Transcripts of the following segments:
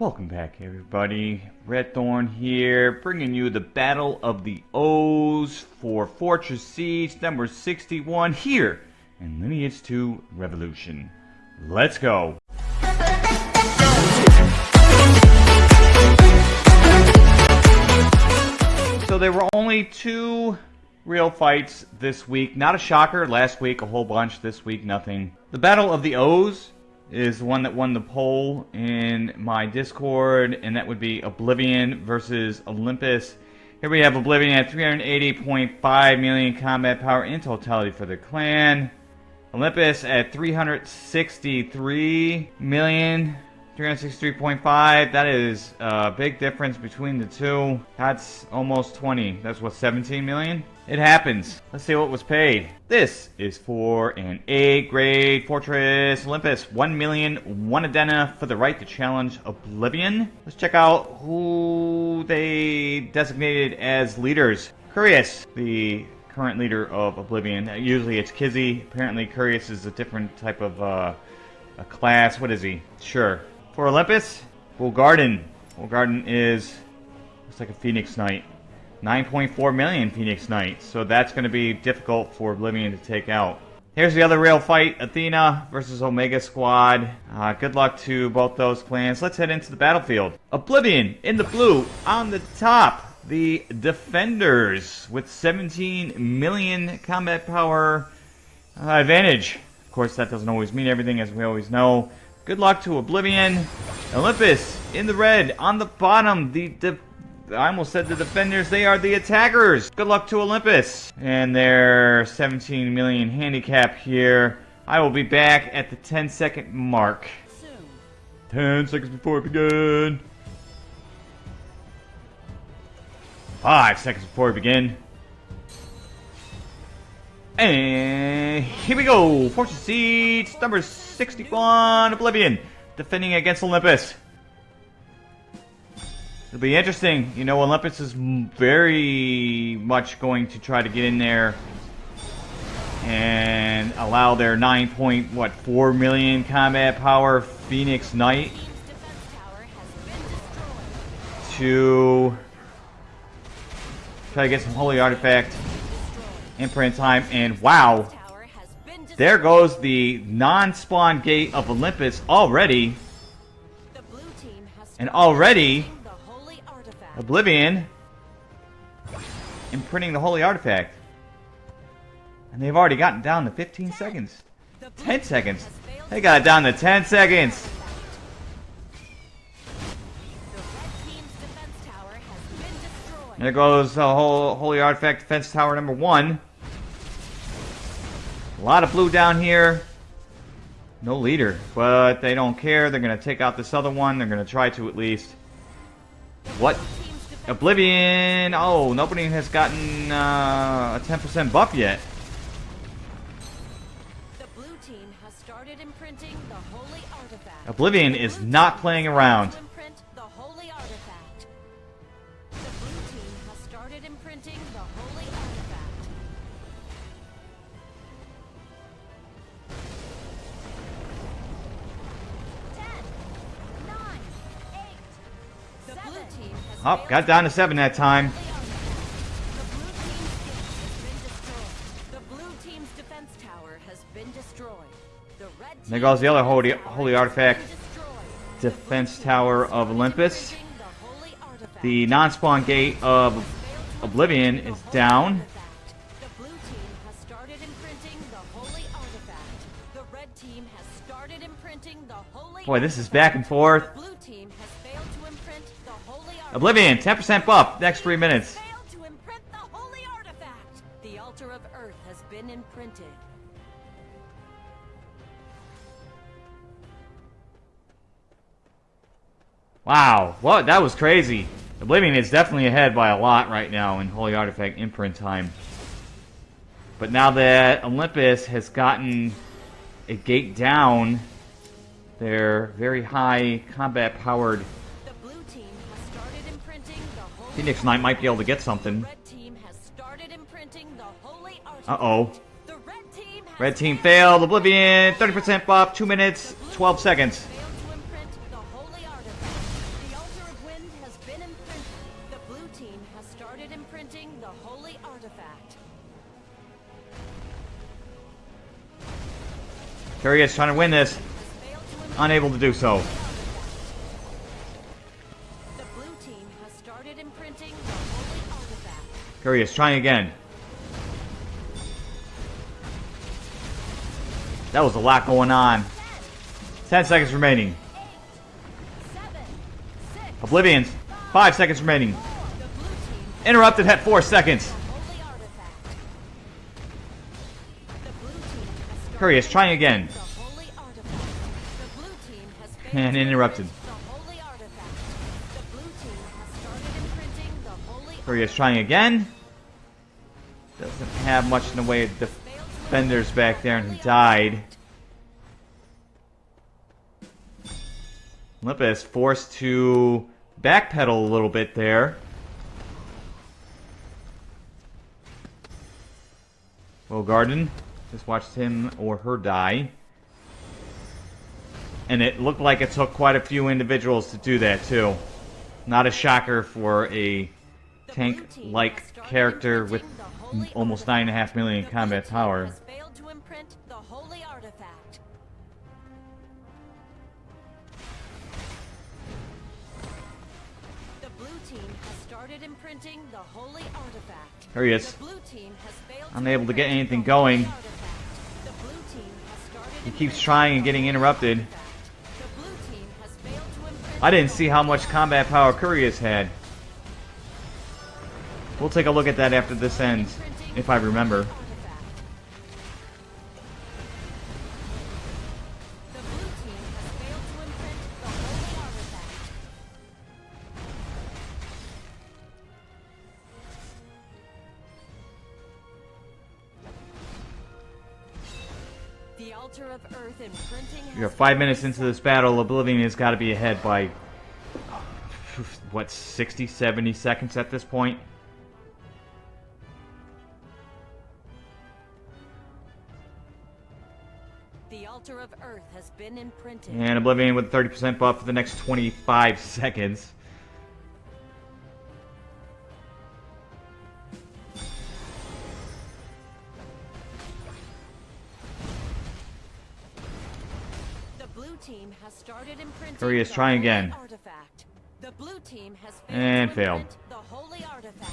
Welcome back, everybody. Red Thorn here, bringing you the Battle of the O's for Fortress Siege number 61 here in Lineage 2 Revolution. Let's go! So there were only two real fights this week. Not a shocker. Last week, a whole bunch. This week, nothing. The Battle of the O's is the one that won the poll in my Discord, and that would be Oblivion versus Olympus. Here we have Oblivion at 380.5 million combat power in totality for the clan. Olympus at 363 million 363.5. That is a big difference between the two. That's almost 20. That's what, 17 million? It happens. Let's see what was paid. This is for an A grade Fortress Olympus. 1 million, 1 Adena for the right to challenge Oblivion. Let's check out who they designated as leaders. Curious, the current leader of Oblivion. Usually it's Kizzy. Apparently Curious is a different type of uh, a class. What is he? Sure. For Olympus, Wolgarden. Wolgarden is looks like a Phoenix Knight. 9.4 million Phoenix Knights, so that's going to be difficult for Oblivion to take out. Here's the other real fight, Athena versus Omega Squad. Uh, good luck to both those clans. Let's head into the battlefield. Oblivion in the blue on the top. The Defenders with 17 million combat power uh, advantage. Of course, that doesn't always mean everything, as we always know. Good luck to Oblivion. Olympus in the red. On the bottom, the, I almost said the defenders. They are the attackers. Good luck to Olympus. And their 17 million handicap here. I will be back at the 10 second mark. 10 seconds before we begin. 5 seconds before we begin. And here we go. Fortress Siege number 61, Oblivion, defending against Olympus. It'll be interesting. You know, Olympus is very much going to try to get in there and allow their 9 point, what, 4 million combat power Phoenix Knight to try to get some Holy Artifact imprint time, and wow, there goes the non-spawn gate of Olympus already. And already, Oblivion imprinting the Holy Artifact. And they've already gotten down to 15 seconds. 10 seconds. They got it down to 10 seconds. There goes the whole Holy Artifact Defense Tower number one. A lot of blue down here. No leader, but they don't care. They're going to take out this other one. They're going to try to at least. What? Oblivion! Oh, nobody has gotten uh, a 10% buff yet. Oblivion is not playing around. Oh, got down to seven that time. There goes the other holy, holy artifact. defense tower of Olympus. The non-spawn gate of Oblivion is down. Boy, this is back and forth. Oblivion, 10% buff, next three minutes. The altar of Earth has been imprinted. Wow, what? That was crazy. Oblivion is definitely ahead by a lot right now in Holy Artifact imprint time. But now that Olympus has gotten a gate down, their very high combat powered Phoenix Knight might be able to get something. Uh-oh. Red team failed. Oblivion, 30% buff, 2 minutes, 12 seconds. Curious trying to win this. Has failed to imprint Unable to do so. the blue team has started imprinting the holy artifact. Curious trying again. That was a lot going on. 10 seconds remaining. Oblivions. 5 seconds remaining. the blue team has Interrupted at 4 seconds. Blue team has started imprinting the holy Curious trying again. Doesn't have much in the way of defenders back there and he died. artifact. Olympus forced to backpedal a little bit there. Wolgarden just watched him or her die. And it looked like it took quite a few individuals to do that, too. Not a shocker for a tank-like character with imprinting the holy almost 9.5 million combat power. has to the holy artifact. The blue team has started imprinting the holy artifact. Here he is. The blue team has failed Unable to get anything going. artifact. The blue team has started He keeps trying and getting interrupted. artifact. The blue team has failed to imprint I didn't see how much combat power Curious had. We'll take a look at that after this ends, if I remember. You're five minutes into this battle. Oblivion has got to be ahead by, what, 60, 70 seconds at this point? The altar of earth has been imprinted. And Oblivion with 30% buff for the next 25 seconds. Team has started imprinting Curious, the try holy again. artifact. The blue team has failed And failed. the holy artifact.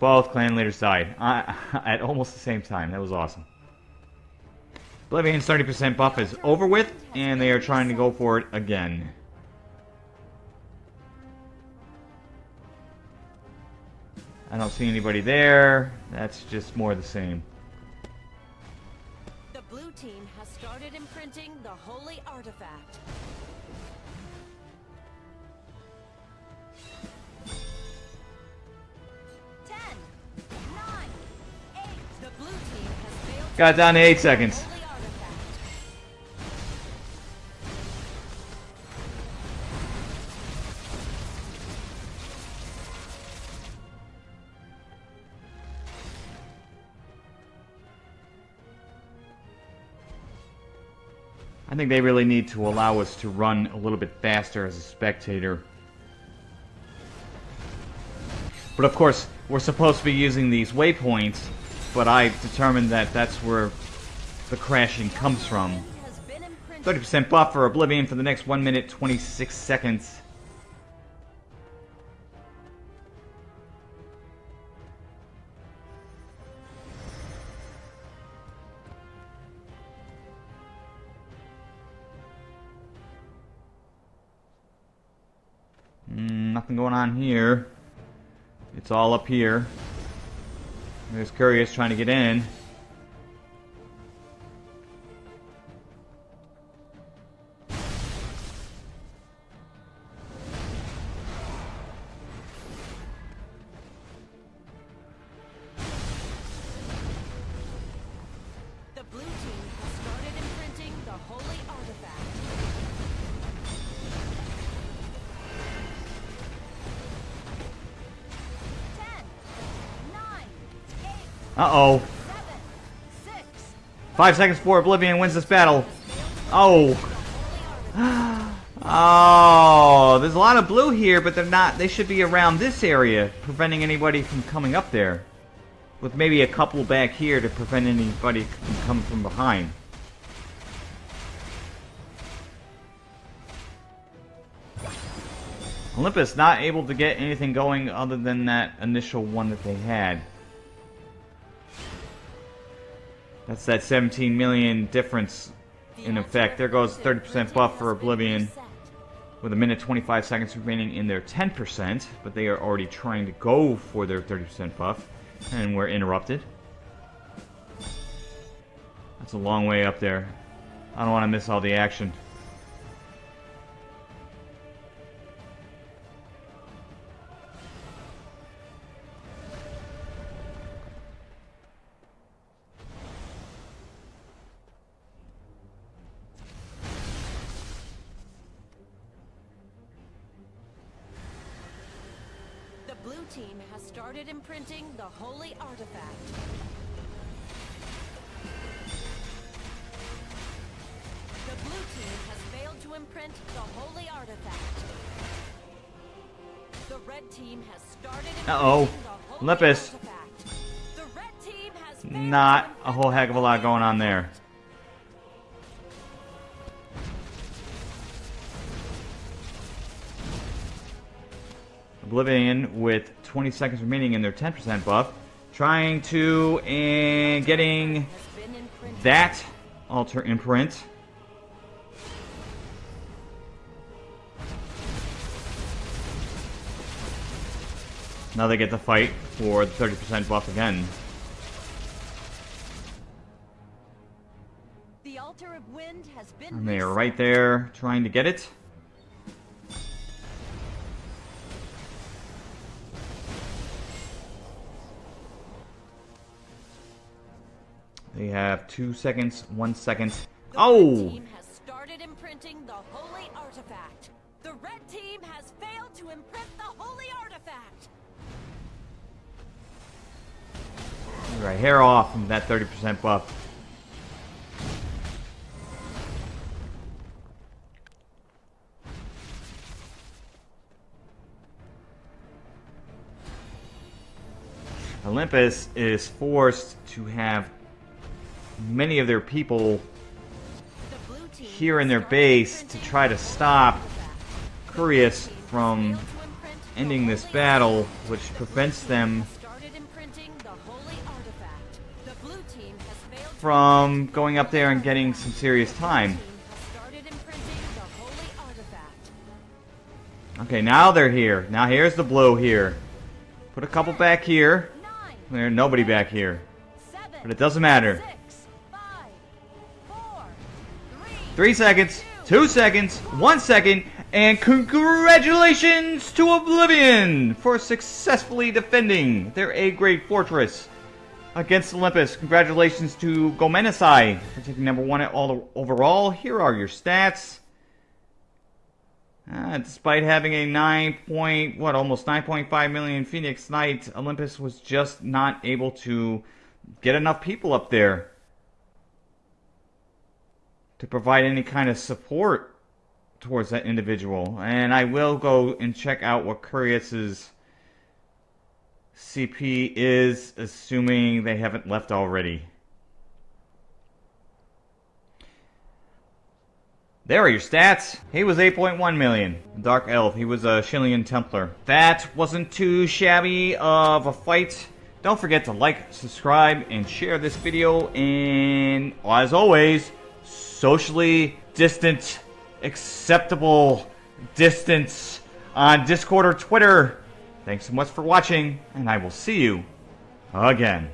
Both clan leaders died uh, at almost the same time. That was awesome. Oblivion's 30% buff is over with, and they are trying to go for it again. I don't see anybody there. That's just more the same. Team has started imprinting the holy artifact. Ten, nine, eight. The blue team has failed Got down to 8 seconds. I think they really need to allow us to run a little bit faster as a spectator. But of course, we're supposed to be using these waypoints, but I determined that that's where the crashing comes from. Has been imprinted. 30% buff for Oblivion for the next 1 minute 26 seconds. On here. It's all up here. There's Curious trying to get in. Uh-oh. Five seconds before Oblivion wins this battle. Oh. Oh, there's a lot of blue here, but they're not. They should be around this area, preventing anybody from coming up there. With maybe a couple back here to prevent anybody from coming from behind. Olympus not able to get anything going other than that initial one that they had. That's that 17 million difference in effect. There goes 30% buff for Oblivion with a minute 25 seconds remaining in their 10%, but they are already trying to go for their 30% buff, and we're interrupted. That's a long way up there. I don't want to miss all the action. Blue team has started imprinting the holy artifact. The blue team has failed to imprint the holy artifact. The red team has started imprinting Uh-oh. the holy Olympus. artifact. The red team has Not a whole heck of a lot going on there. Oblivion with 20 seconds remaining in their 10% buff, trying to and getting has been imprinted. that altar imprint. Now they get to fight for the 30% buff again. The altar of wind has been And they are right there trying to get it. They have two seconds, one second. The red Oh! team has started imprinting the holy artifact. The red team has failed to imprint the holy artifact. Right, hair off from that 30% buff. Olympus is forced to have many of their people The blue team here in their base to try to stop. Curious red team has from failed to imprint the ending this battle, which prevents them has started imprinting the holy artifact. The blue team has failed to from going up there and getting some serious time. blue team has started imprinting the holy artifact. Okay, now they're here. Now here's the blue here. Put a couple back here. Nine, There's nobody back here. But it doesn't matter. Three, seconds, two seconds, one second, and congratulations to Oblivion for successfully defending their A-grade fortress against Olympus. Congratulations to Gomenesai for taking number one at all overall. Here are your stats. Uh, despite having a 9 point, what, almost 9.5 million Phoenix Knight, Olympus was just not able to get enough people up there to provide any kind of support towards that individual. And I will go and check out what Curious's CP is, assuming they haven't left already. There are your stats. He was 8.1 million. Dark Elf, he was a Shillien Templar. That wasn't too shabby of a fight. Don't forget to like, subscribe, and share this video. And as always, socially distant, acceptable distance on Discord or Twitter. Thanks so much for watching, and I will see you again.